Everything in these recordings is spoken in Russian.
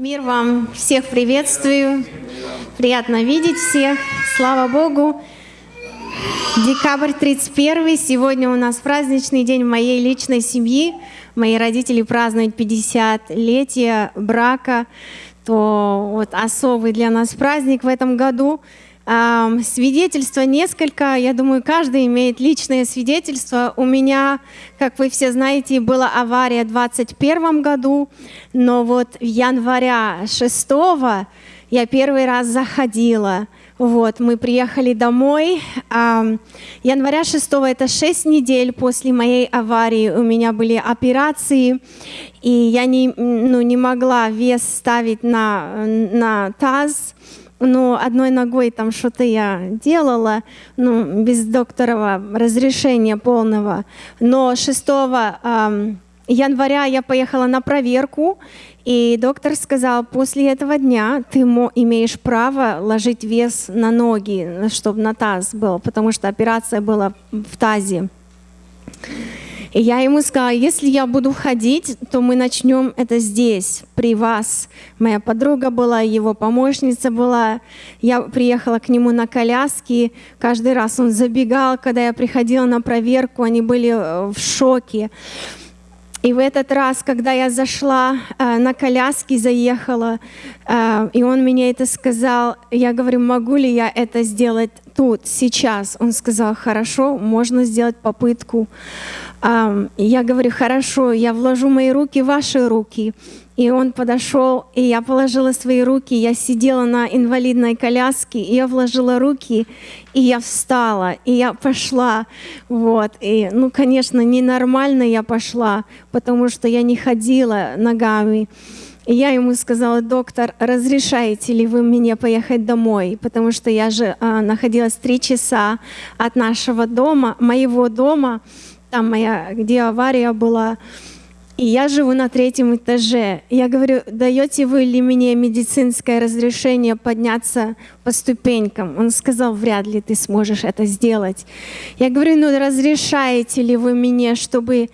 Мир вам, всех приветствую. Приятно видеть всех. Слава Богу. Декабрь 31. Сегодня у нас праздничный день моей личной семьи. Мои родители празднуют 50-летие брака. То вот особый для нас праздник в этом году. Свидетельства несколько, я думаю, каждый имеет личное свидетельство. У меня, как вы все знаете, была авария в 2021 году, но вот в января 6 я первый раз заходила. Вот, мы приехали домой. Января 6 это 6 недель после моей аварии. У меня были операции, и я не, ну, не могла вес ставить на, на таз но одной ногой там что-то я делала, ну, без докторова разрешения полного. Но 6 э, января я поехала на проверку, и доктор сказал, после этого дня ты имеешь право ложить вес на ноги, чтобы на таз был, потому что операция была в тазе. И я ему сказала, если я буду ходить, то мы начнем это здесь, при вас. Моя подруга была, его помощница была. Я приехала к нему на коляске. Каждый раз он забегал, когда я приходила на проверку, они были э, в шоке. И в этот раз, когда я зашла э, на коляске, заехала, э, и он мне это сказал, я говорю, могу ли я это сделать тут, сейчас? Он сказал, хорошо, можно сделать попытку. Я говорю, хорошо, я вложу мои руки в ваши руки. И он подошел, и я положила свои руки, я сидела на инвалидной коляске, и я вложила руки, и я встала, и я пошла. Вот. И, ну, конечно, ненормально я пошла, потому что я не ходила ногами. Я ему сказала, доктор, разрешаете ли вы мне поехать домой? Потому что я же а, находилась три часа от нашего дома, моего дома, там моя, где авария была, и я живу на третьем этаже. Я говорю, даете вы ли мне медицинское разрешение подняться по ступенькам? Он сказал, вряд ли ты сможешь это сделать. Я говорю, ну разрешаете ли вы мне, чтобы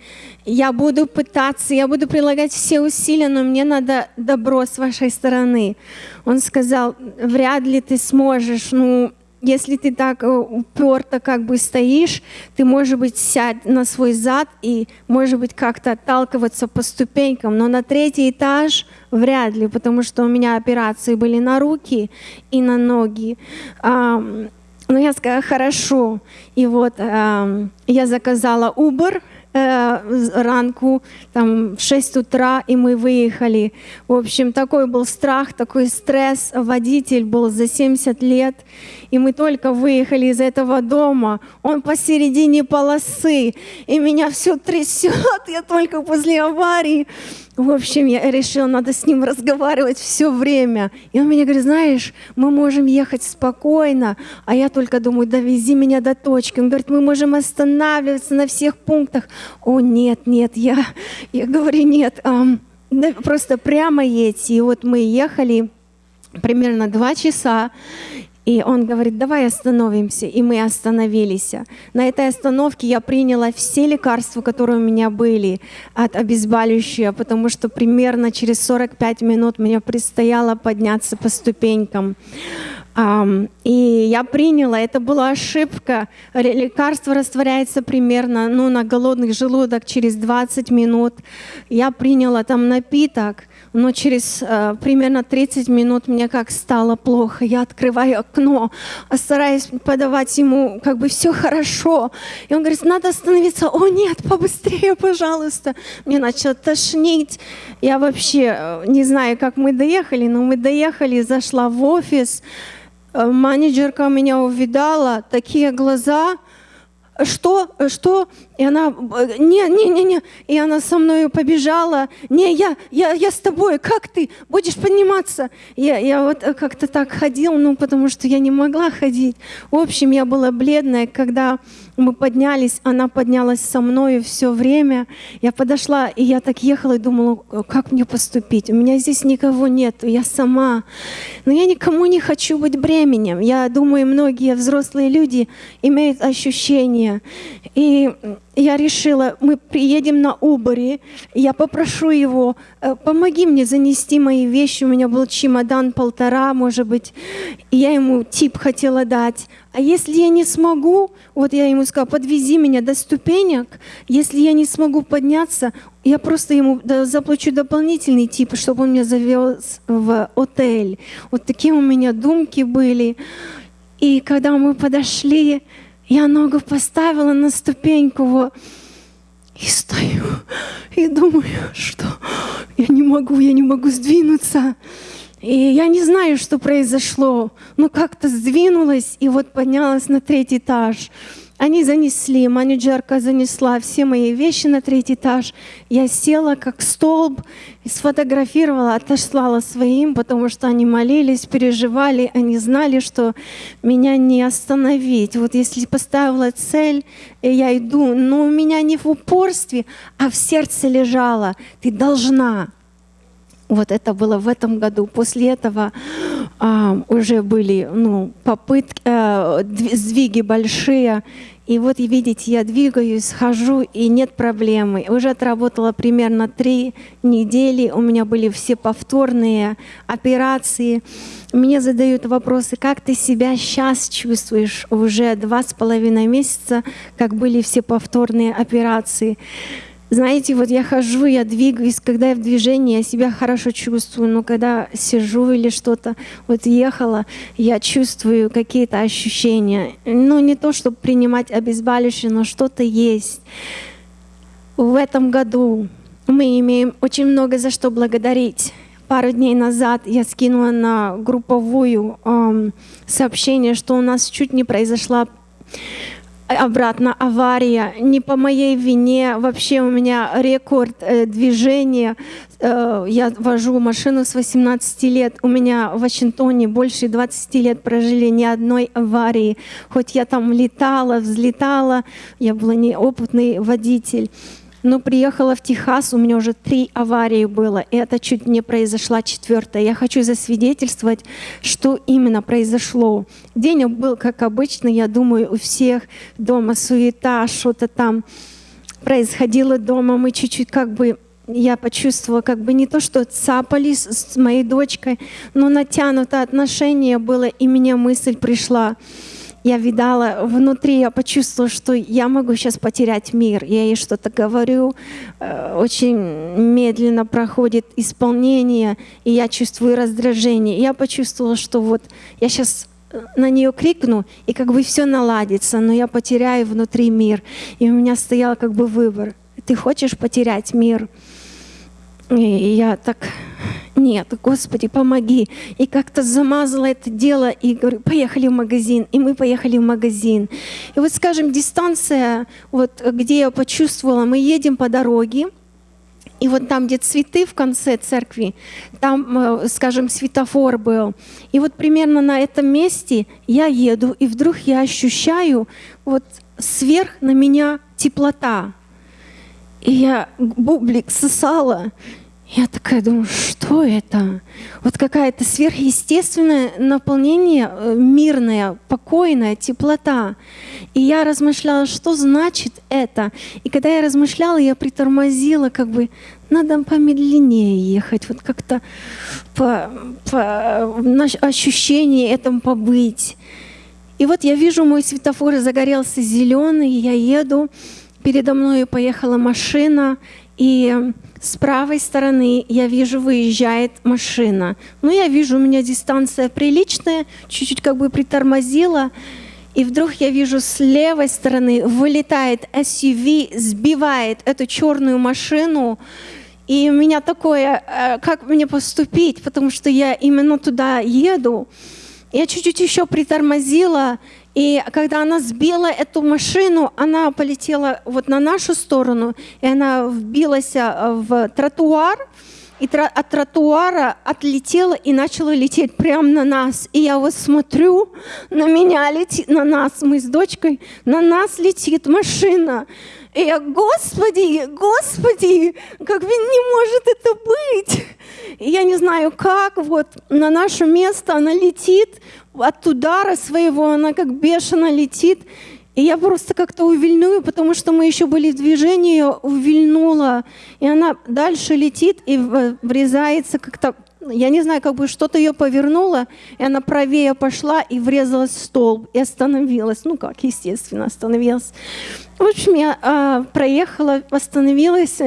я буду пытаться, я буду прилагать все усилия, но мне надо добро с вашей стороны. Он сказал, вряд ли ты сможешь, ну если ты так э, уперто как бы стоишь, ты, может быть, сядь на свой зад и, может быть, как-то отталкиваться по ступенькам, но на третий этаж вряд ли, потому что у меня операции были на руки и на ноги. Но я сказала, хорошо. И вот я заказала Uber, э, ранку, там, в 6 утра, и мы выехали. В общем, такой был страх, такой стресс. Водитель был за 70 лет, и мы только выехали из этого дома. Он посередине полосы, и меня все трясет, я только после аварии. В общем, я решила, надо с ним разговаривать все время. И он мне говорит, знаешь, мы можем ехать спокойно, а я только думаю, довези меня до точки. Он говорит, мы можем останавливаться на всех пунктах. О, нет, нет, я, я говорю, нет, эм, просто прямо едь. И вот мы ехали примерно два часа, и он говорит, давай остановимся. И мы остановились. На этой остановке я приняла все лекарства, которые у меня были от обезболивающего, потому что примерно через 45 минут мне предстояло подняться по ступенькам. И я приняла, это была ошибка. Лекарство растворяется примерно ну, на голодный желудок через 20 минут. Я приняла там напиток, но через э, примерно 30 минут мне как стало плохо. Я открываю окно, а стараюсь подавать ему как бы все хорошо. И он говорит, надо остановиться. О нет, побыстрее, пожалуйста. Мне начало тошнить. Я вообще э, не знаю, как мы доехали, но мы доехали, зашла в офис. Э, менеджерка меня увидала, такие глаза, что, что? И она, не, не, не, не, и она со мной побежала, не, я, я, я с тобой, как ты, будешь подниматься? Я, я вот как-то так ходил, ну, потому что я не могла ходить. В общем, я была бледная, когда мы поднялись, она поднялась со мной все время. Я подошла, и я так ехала и думала, как мне поступить? У меня здесь никого нет, я сама. Но я никому не хочу быть бременем. Я думаю, многие взрослые люди имеют ощущение, мне. И я решила, мы приедем на Уборе, я попрошу его, «Э, помоги мне занести мои вещи. У меня был чемодан полтора, может быть, и я ему тип хотела дать. А если я не смогу, вот я ему сказала, подвези меня до ступенек, если я не смогу подняться, я просто ему заплачу дополнительный тип, чтобы он меня завез в отель. Вот такие у меня думки были. И когда мы подошли, я ногу поставила на ступеньку вот, и стою, и думаю, что я не могу, я не могу сдвинуться. И я не знаю, что произошло, но как-то сдвинулась и вот поднялась на третий этаж. Они занесли, менеджерка занесла все мои вещи на третий этаж. Я села как столб, сфотографировала, отослала своим, потому что они молились, переживали, они знали, что меня не остановить. Вот если поставила цель, и я иду, но у меня не в упорстве, а в сердце лежала. Ты должна. Вот это было в этом году. После этого а, уже были ну, попытки, а, сдвиги большие. И вот, видите, я двигаюсь, хожу, и нет проблемы. Уже отработала примерно три недели. У меня были все повторные операции. Мне задают вопросы, как ты себя сейчас чувствуешь уже два с половиной месяца, как были все повторные операции. Знаете, вот я хожу, я двигаюсь, когда я в движении, я себя хорошо чувствую, но когда сижу или что-то, вот ехала, я чувствую какие-то ощущения. Ну, не то, чтобы принимать обезболивающее, но что-то есть. В этом году мы имеем очень много за что благодарить. Пару дней назад я скинула на групповую эм, сообщение, что у нас чуть не произошла обратно авария, не по моей вине, вообще у меня рекорд э, движения. Э, я вожу машину с 18 лет, у меня в Вашингтоне больше 20 лет прожили ни одной аварии. Хоть я там летала, взлетала, я была неопытный водитель. Но приехала в Техас, у меня уже три аварии было, и это чуть не произошла четвертая. Я хочу засвидетельствовать, что именно произошло. День был, как обычно, я думаю, у всех дома суета, что-то там происходило дома. Мы чуть-чуть как бы я почувствовала как бы не то, что цапались с моей дочкой, но натянутое отношение было, и мне мысль пришла, я видала внутри, я почувствовала, что я могу сейчас потерять мир. Я ей что-то говорю, э, очень медленно проходит исполнение, и я чувствую раздражение. Я почувствовала, что вот я сейчас на нее крикну, и как бы все наладится, но я потеряю внутри мир. И у меня стоял как бы выбор. Ты хочешь потерять мир? И я так нет, Господи, помоги. И как-то замазала это дело и говорю, поехали в магазин. И мы поехали в магазин. И вот, скажем, дистанция, вот где я почувствовала, мы едем по дороге, и вот там, где цветы в конце церкви, там, э, скажем, светофор был. И вот примерно на этом месте я еду, и вдруг я ощущаю вот сверх на меня теплота. И я бублик сосала, я такая думаю, что это? Вот какая-то сверхъестественное наполнение, э, мирная, покойная, теплота. И я размышляла, что значит это. И когда я размышляла, я притормозила, как бы, надо помедленнее ехать, вот как-то по, по ощущение этому побыть. И вот я вижу, мой светофор загорелся зеленый, я еду, передо мной поехала машина, и с правой стороны я вижу, выезжает машина. Ну, я вижу, у меня дистанция приличная, чуть-чуть как бы притормозила. И вдруг я вижу, с левой стороны вылетает SUV, сбивает эту черную машину. И у меня такое, э, как мне поступить, потому что я именно туда еду. Я чуть-чуть еще притормозила, и когда она сбила эту машину, она полетела вот на нашу сторону, и она вбилась э, в тротуар, и от тротуара отлетела и начала лететь прямо на нас. И я вот смотрю, на меня летит, на нас, мы с дочкой, на нас летит машина. И я, Господи, Господи, как не может это быть? И я не знаю как, вот на наше место она летит, от удара своего она как бешено летит. И я просто как-то увильну, потому что мы еще были в движении, увильнула. И она дальше летит и врезается как-то я не знаю, как бы что-то ее повернуло, и она правее пошла и врезалась в столб и остановилась. Ну как, естественно, остановилась. В общем, я а, проехала, остановилась,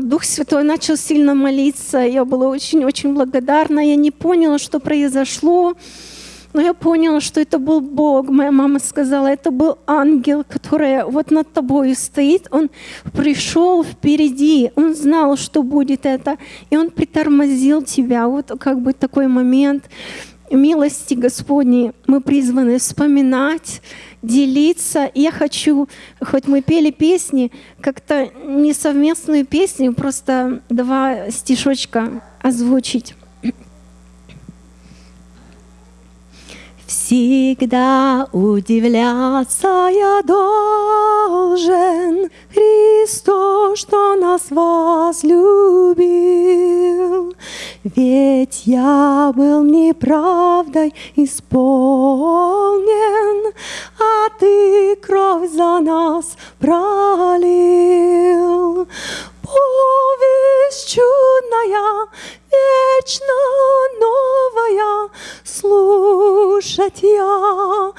Дух Святой начал сильно молиться, я была очень-очень благодарна, я не поняла, что произошло. Но я поняла, что это был Бог. Моя мама сказала, это был ангел, который вот над тобой стоит. Он пришел впереди, он знал, что будет это, и он притормозил тебя. Вот как бы такой момент милости Господней мы призваны вспоминать, делиться. Я хочу, хоть мы пели песни, как-то не совместную песню, просто два стишочка озвучить. Всегда удивляться я должен Христу, что нас возлюбил. Ведь я был неправдой исполнен, А Ты кровь за нас пролил. Повесть чудная, вечно новая, слушать я ее